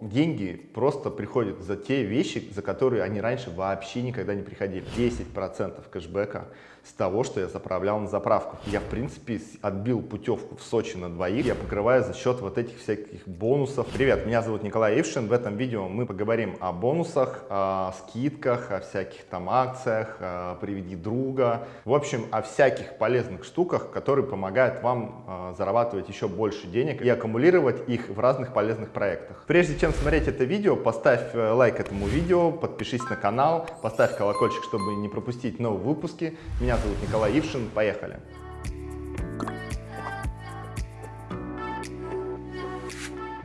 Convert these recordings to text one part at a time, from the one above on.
деньги просто приходят за те вещи, за которые они раньше вообще никогда не приходили. 10% кэшбэка с того, что я заправлял на заправку. Я, в принципе, отбил путевку в Сочи на двоих. Я покрываю за счет вот этих всяких бонусов. Привет, меня зовут Николай Ившин. В этом видео мы поговорим о бонусах, о скидках, о всяких там акциях, приведи друга. В общем, о всяких полезных штуках, которые помогают вам э, зарабатывать еще больше денег и аккумулировать их в разных полезных проектах. Прежде чем смотреть это видео, поставь э, лайк этому видео, подпишись на канал, поставь колокольчик, чтобы не пропустить новые выпуски. Меня зовут Николай Ившин. Поехали!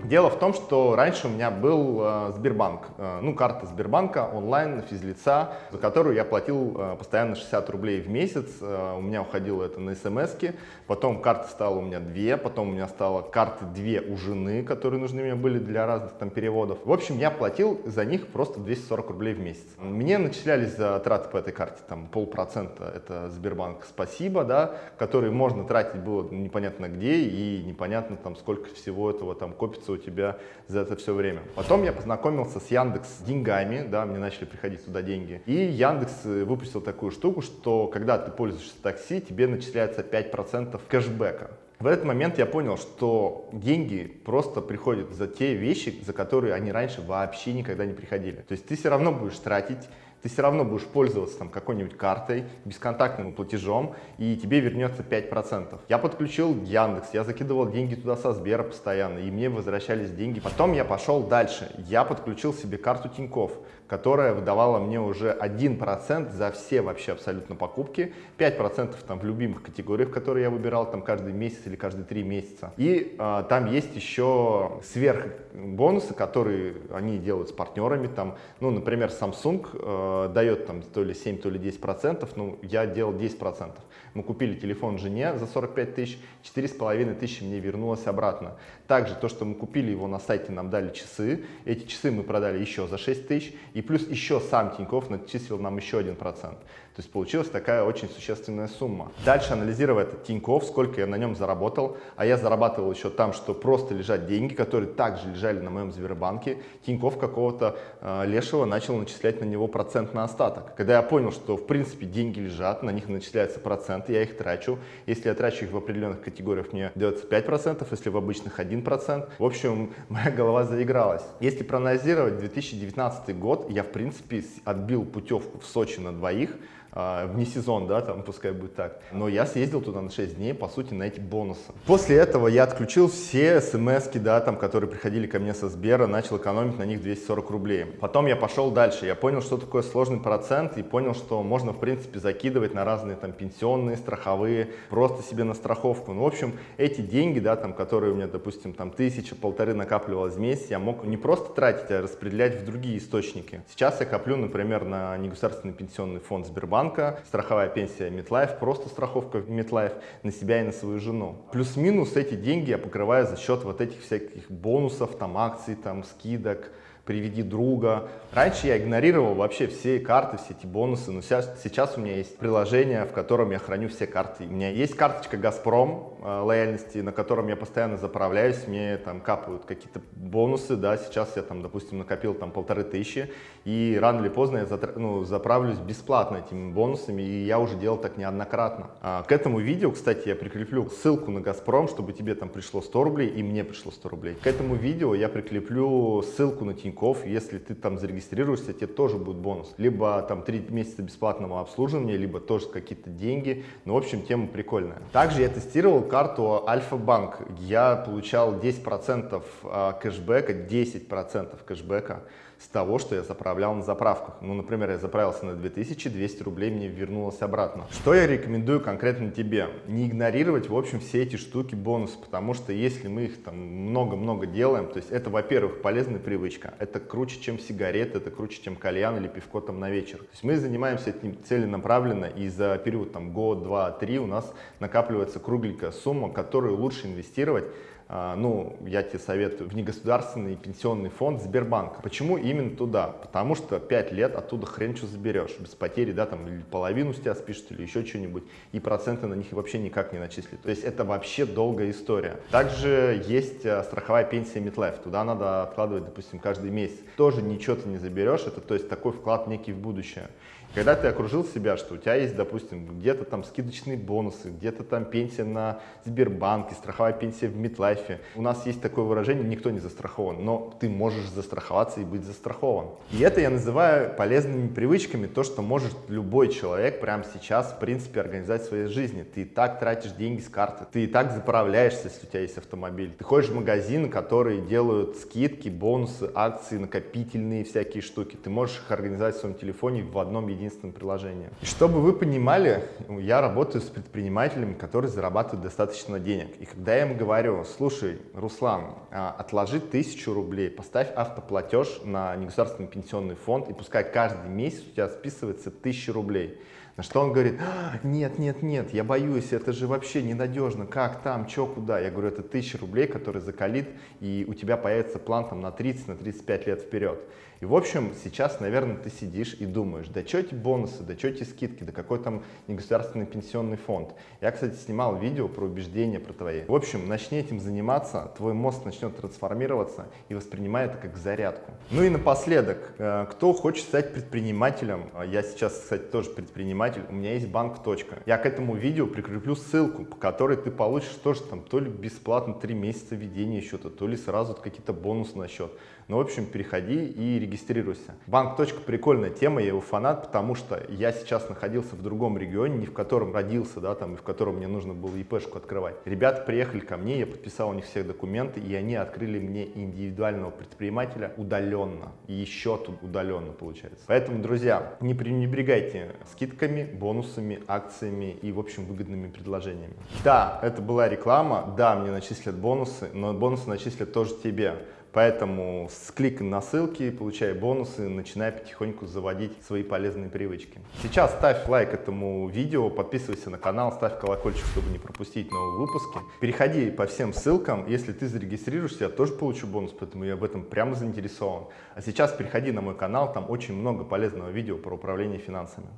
Дело в том, что раньше у меня был э, Сбербанк, э, ну карта Сбербанка онлайн, физлица, за которую я платил э, постоянно 60 рублей в месяц, э, у меня уходило это на смс -ки. потом карта стала у меня две, потом у меня стало карты две у жены, которые нужны мне были для разных там переводов. В общем, я платил за них просто 240 рублей в месяц. Мне начислялись за траты по этой карте там полпроцента, это Сбербанк спасибо, да, который можно тратить было непонятно где и непонятно там сколько всего этого там копится у тебя за это все время. Потом я познакомился с Яндекс деньгами, да, мне начали приходить туда деньги. И Яндекс э, выпустил такую штуку, что когда ты пользуешься такси, тебе начисляется 5% кэшбэка. В этот момент я понял, что деньги просто приходят за те вещи, за которые они раньше вообще никогда не приходили. То есть ты все равно будешь тратить ты все равно будешь пользоваться там какой-нибудь картой, бесконтактным платежом, и тебе вернется 5%. Я подключил Яндекс, я закидывал деньги туда со Сбера постоянно, и мне возвращались деньги. Потом я пошел дальше, я подключил себе карту Тинькофф, которая выдавала мне уже 1% за все вообще абсолютно покупки, 5% там в любимых категориях, которые я выбирал там каждый месяц или каждые 3 месяца. И э, там есть еще сверх бонусы, которые они делают с партнерами, там, ну, например, Samsung э, дает там то ли 7, то ли 10 процентов, ну, я делал 10 процентов. Мы купили телефон жене за 45 тысяч, 4,5 тысячи мне вернулось обратно. Также то, что мы купили его на сайте, нам дали часы, эти часы мы продали еще за 6 тысяч, и плюс еще сам Тинькофф начислил нам еще 1%. То есть получилась такая очень существенная сумма. Дальше анализируя этот Тинькофф, сколько я на нем заработал, а я зарабатывал еще там, что просто лежат деньги, которые также лежали на моем Сбербанке, Тинькофф какого-то э, лешего начал начислять на него процент на остаток. Когда я понял, что в принципе деньги лежат, на них начисляется процент, я их трачу. Если я трачу их в определенных категориях, мне дается 5%, если в обычных 1%. В общем, моя голова заигралась. Если проанализировать 2019 год, я в принципе отбил путевку в Сочи на двоих, вне сезон, да, там пускай будет так. Но я съездил туда на 6 дней, по сути, на эти бонусы. После этого я отключил все смс да, там, которые приходили ко мне со Сбера, начал экономить на них 240 рублей. Потом я пошел дальше, я понял, что такое сложный процент, и понял, что можно, в принципе, закидывать на разные там пенсионные, страховые, просто себе на страховку. Ну, в общем, эти деньги, да, там, которые у меня, допустим, там тысяча, полторы накапливалось в месяц, я мог не просто тратить, а распределять в другие источники. Сейчас я коплю, например, на негосударственный пенсионный фонд Сбербанка, банка, страховая пенсия MetLife, просто страховка MetLife на себя и на свою жену. Плюс-минус эти деньги я покрываю за счет вот этих всяких бонусов, там акций, там скидок, приведи друга. Раньше я игнорировал вообще все карты, все эти бонусы, но сейчас, сейчас у меня есть приложение, в котором я храню все карты. У меня есть карточка «Газпром» э, лояльности, на котором я постоянно заправляюсь, мне там капают какие-то бонусы, да, сейчас я там, допустим, накопил там полторы тысячи, и рано или поздно я затр... ну, заправлюсь бесплатно этими бонусами, и я уже делал так неоднократно. А, к этому видео, кстати, я прикреплю ссылку на «Газпром», чтобы тебе там пришло 100 рублей, и мне пришло 100 рублей. К этому видео я прикреплю ссылку на Тинькофф, Тинькофф, если ты там зарегистрируешься, тебе тоже будет бонус. Либо там 3 месяца бесплатного обслуживания, либо тоже какие-то деньги. Ну, в общем, тема прикольная. Также я тестировал карту Альфа-Банк. Я получал 10% а, кэшбэка, 10% кэшбэка с того, что я заправлял на заправках. Ну, например, я заправился на 2200 рублей, мне вернулось обратно. Что я рекомендую конкретно тебе? Не игнорировать, в общем, все эти штуки бонусы, потому что если мы их там много-много делаем, то есть это, во-первых, полезная привычка, это круче, чем сигареты, это круче, чем кальян или пивко там на вечер. То есть мы занимаемся этим целенаправленно, и за период там год, два, три у нас накапливается кругленькая сумма, которую лучше инвестировать ну, я тебе советую, в негосударственный пенсионный фонд Сбербанка. Почему именно туда? Потому что 5 лет оттуда хрен что заберешь, без потери, да, там, или половину с тебя спишут, или еще что-нибудь, и проценты на них вообще никак не начислят. То есть это вообще долгая история. Также есть а, страховая пенсия MetLife, туда надо откладывать, допустим, каждый месяц. Тоже ничего ты не заберешь, это то есть такой вклад некий в будущее. Когда ты окружил себя, что у тебя есть, допустим, где-то там скидочные бонусы, где-то там пенсия на Сбербанке, страховая пенсия в Митлайфе. У нас есть такое выражение, никто не застрахован, но ты можешь застраховаться и быть застрахован. И это я называю полезными привычками, то, что может любой человек прямо сейчас, в принципе, организовать в своей жизни. Ты и так тратишь деньги с карты, ты и так заправляешься, если у тебя есть автомобиль. Ты ходишь в магазины, которые делают скидки, бонусы, акции, накопительные всякие штуки. Ты можешь их организовать в своем телефоне в одном единственном приложением. И чтобы вы понимали, я работаю с предпринимателями, которые зарабатывают достаточно денег. И когда я им говорю, слушай, Руслан, а, отложи тысячу рублей, поставь автоплатеж на негосударственный пенсионный фонд, и пускай каждый месяц у тебя списывается тысяча рублей. На что он говорит, «А, нет, нет, нет, я боюсь, это же вообще ненадежно, как там, что, куда. Я говорю, это тысяча рублей, который закалит, и у тебя появится план там на 30, на 35 лет вперед. И в общем, сейчас, наверное, ты сидишь и думаешь, да что эти бонусы, да что эти скидки, да какой там негосударственный пенсионный фонд. Я, кстати, снимал видео про убеждения про твои. В общем, начни этим заниматься, твой мозг начнет трансформироваться и воспринимай это как зарядку. Ну и напоследок, э, кто хочет стать предпринимателем, я сейчас, кстати, тоже предприниматель, у меня есть банк. Точка. Я к этому видео прикреплю ссылку, по которой ты получишь тоже там то ли бесплатно 3 месяца ведения счета, то ли сразу какие-то бонусы на счет. Ну, в общем, переходи и регистрируйся. Банк. прикольная тема, я его фанат, потому что я сейчас находился в другом регионе, не в котором родился, да, там, и в котором мне нужно было ИПшку открывать. Ребята приехали ко мне, я подписал у них все документы, и они открыли мне индивидуального предпринимателя удаленно. И еще тут удаленно получается. Поэтому, друзья, не пренебрегайте скидками, бонусами, акциями и, в общем, выгодными предложениями. Да, это была реклама, да, мне начислят бонусы, но бонусы начислят тоже тебе. Поэтому с кликом на ссылки, получай бонусы, начинай потихоньку заводить свои полезные привычки. Сейчас ставь лайк этому видео, подписывайся на канал, ставь колокольчик, чтобы не пропустить новые выпуски. Переходи по всем ссылкам, если ты зарегистрируешься, я тоже получу бонус, поэтому я в этом прямо заинтересован. А сейчас переходи на мой канал, там очень много полезного видео про управление финансами.